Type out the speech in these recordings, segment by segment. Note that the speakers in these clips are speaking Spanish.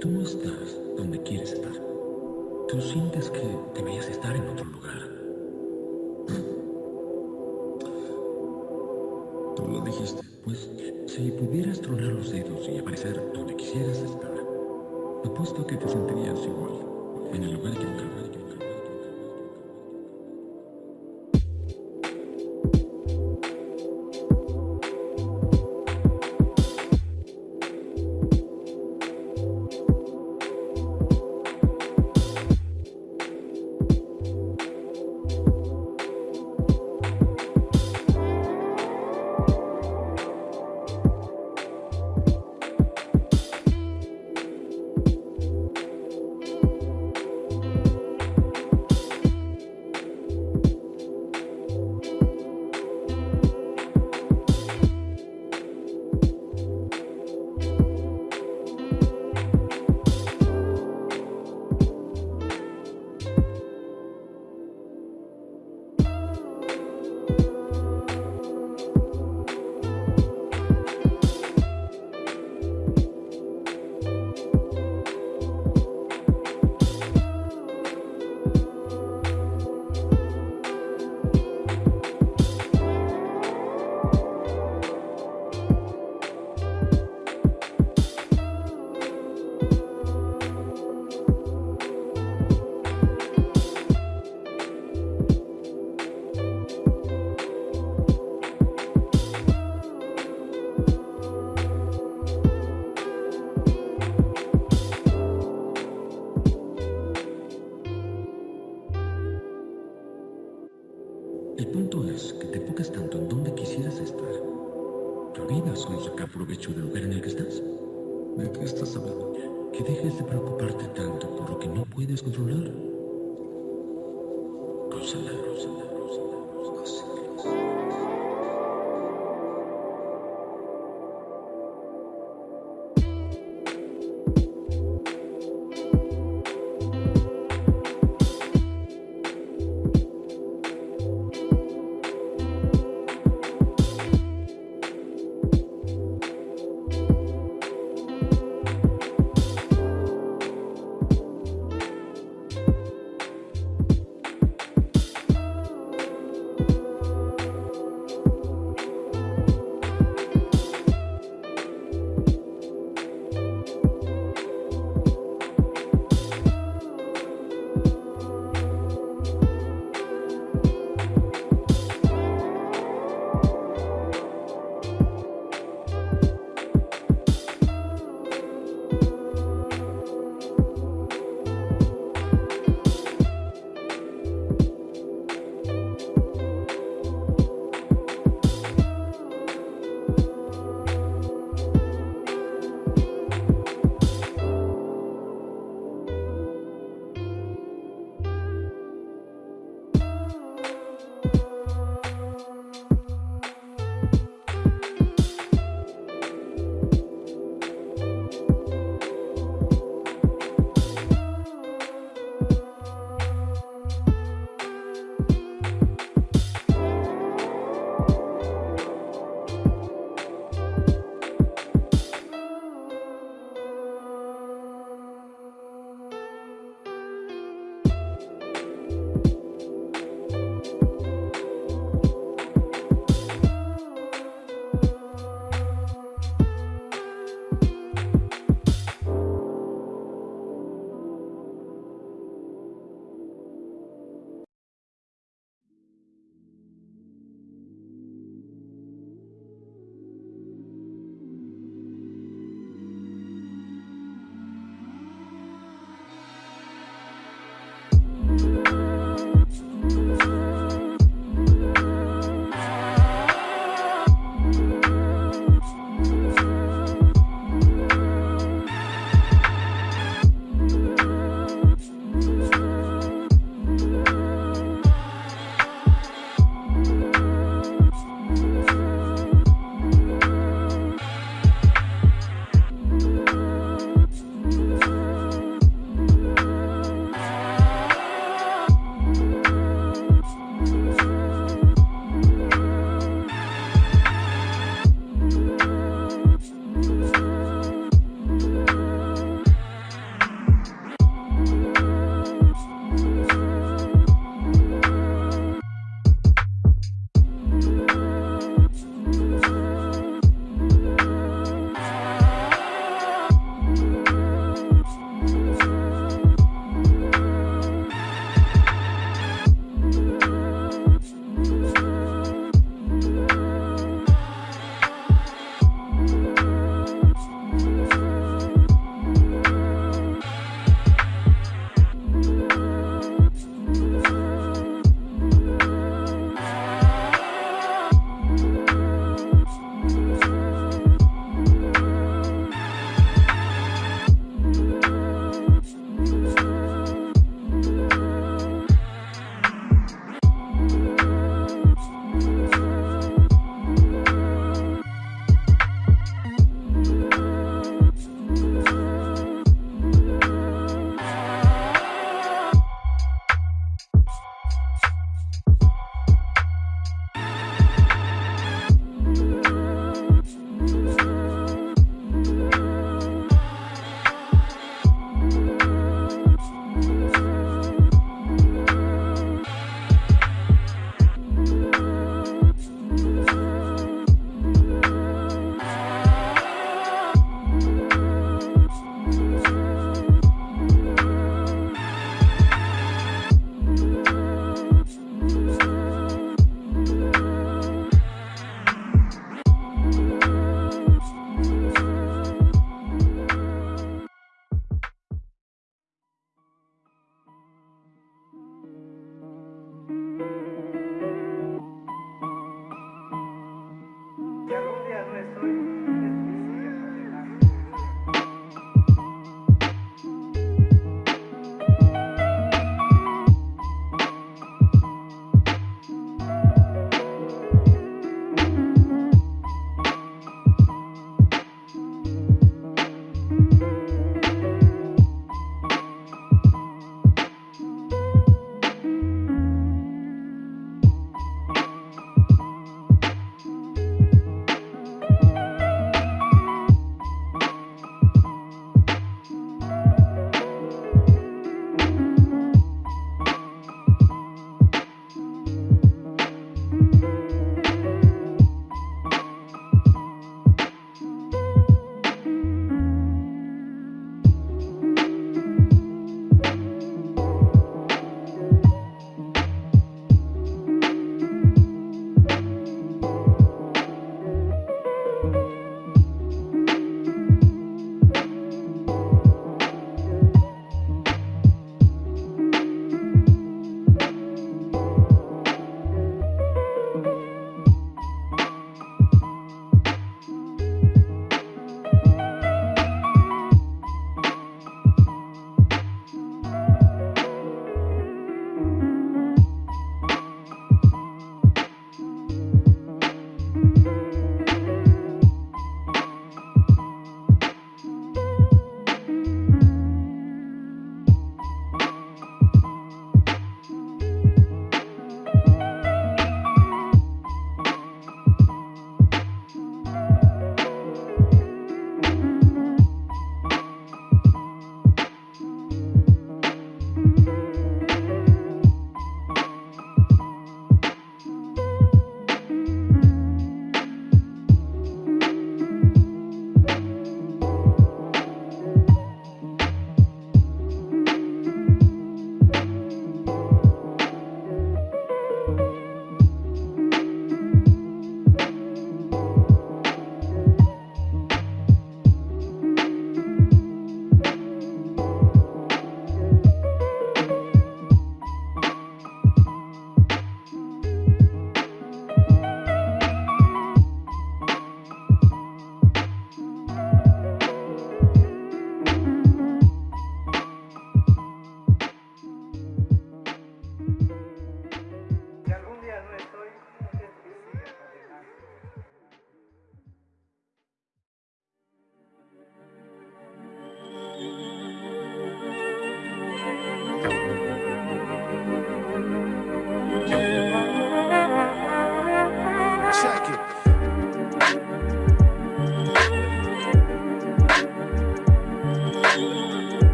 Tú estás donde quieres estar. Tú sientes que deberías estar en otro lugar. Tú lo dijiste. Pues si pudieras tronar los dedos y aparecer donde quisieras estar, apuesto que te sentirías igual, en el lugar equivocado. El Que dejes de preocuparte tanto por lo que no puedes controlar.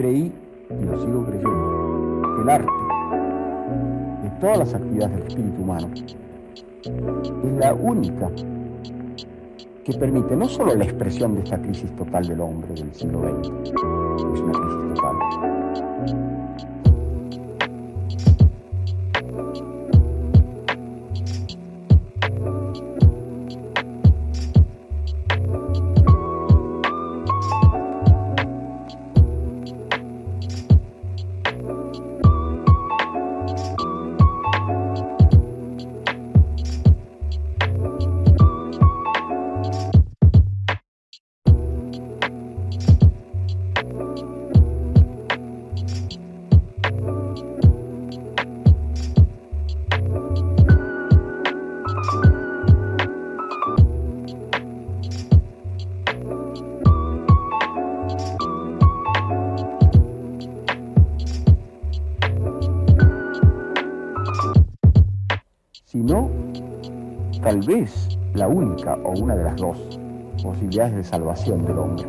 Creí, y lo sigo creyendo, que el arte, de todas las actividades del espíritu humano, es la única que permite no solo la expresión de esta crisis total del hombre del siglo XX, es una crisis total, sino tal vez la única o una de las dos posibilidades de salvación del hombre.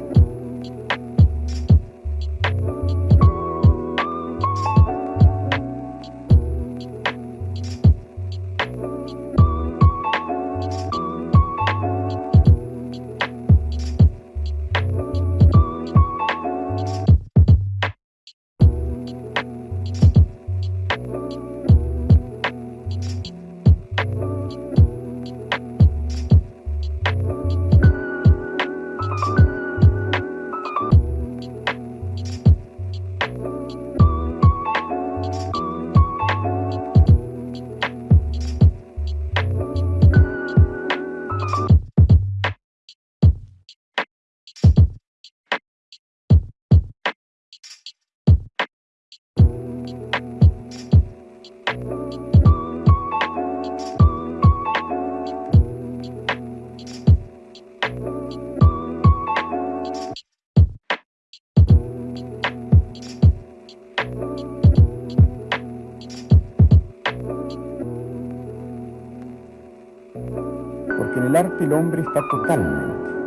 Hombre está totalmente